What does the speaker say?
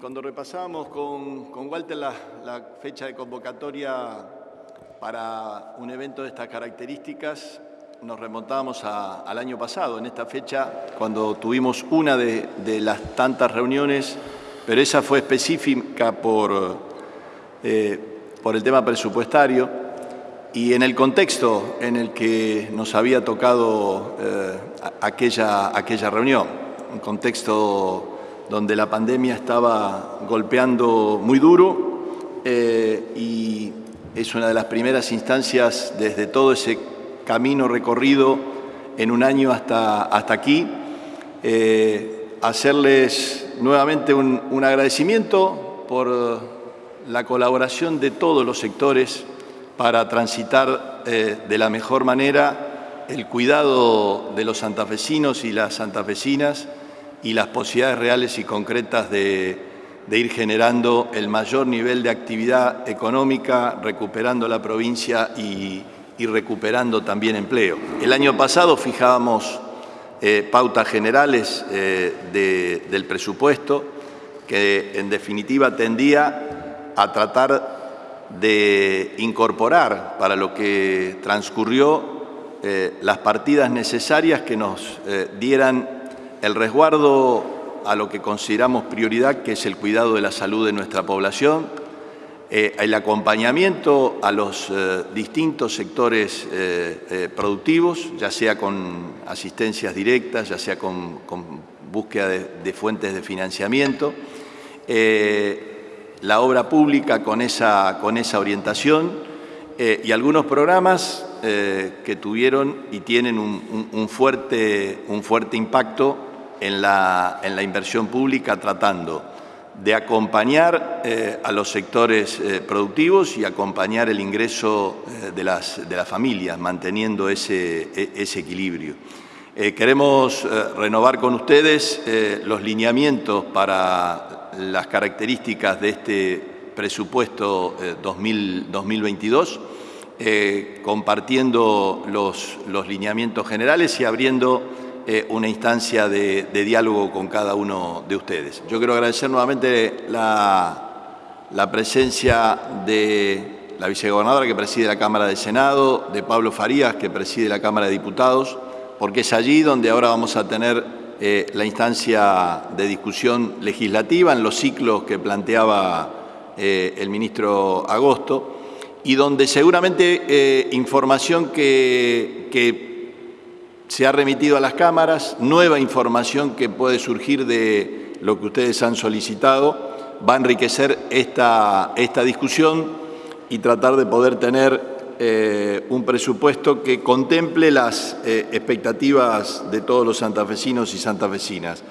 cuando repasábamos con, con Walter la, fecha de convocatoria para un evento de estas características, nos remontábamos al año pasado, en esta fecha, cuando tuvimos una de, de las tantas reuniones, pero esa fue específica por, eh, por el tema presupuestario y en el contexto en el que nos había tocado eh, aquella, aquella reunión, un contexto donde la pandemia estaba golpeando muy duro eh, y es una de las primeras instancias desde todo ese camino recorrido en un año hasta, hasta aquí. Eh, hacerles nuevamente un, un, agradecimiento por la colaboración de todos los sectores para transitar eh, de la mejor manera el cuidado de los santafesinos y las santafesinas y las posibilidades reales y concretas de, ir generando el mayor nivel de actividad económica, recuperando la provincia y, recuperando también empleo. El año pasado fijábamos eh, pautas generales eh, de, del presupuesto que en definitiva tendía a tratar de incorporar para lo que transcurrió eh, las partidas necesarias que nos dieran el resguardo a lo que consideramos prioridad, que es el cuidado de la salud de nuestra población, eh, el acompañamiento a los eh, distintos sectores eh, productivos, ya sea con asistencias directas, ya sea con, búsqueda de, fuentes de financiamiento, la obra pública con esa, con esa orientación y algunos programas que tuvieron y tienen un, un, fuerte, un fuerte impacto en la, en la inversión pública tratando de acompañar eh, a los sectores eh, productivos y acompañar el ingreso eh, de, las, de las familias, manteniendo ese, e, ese equilibrio. Queremos renovar con ustedes los lineamientos para las características de este presupuesto 2000, 2022, compartiendo los, los lineamientos generales y abriendo eh, una instancia de, diálogo con cada uno de ustedes. Yo quiero agradecer nuevamente la, la presencia de la vicegobernadora que preside la Cámara de Senado, de Pablo Farías que preside la Cámara de Diputados, porque es allí donde ahora vamos a tener eh, la instancia de discusión legislativa en los ciclos que planteaba eh, el ministro Agosto y donde seguramente información que se ha remitido a las cámaras, nueva información que puede surgir de lo que ustedes han solicitado, va a enriquecer esta, esta discusión y tratar de poder tener eh, un presupuesto que contemple las eh, expectativas de todos los santafesinos y santafesinas.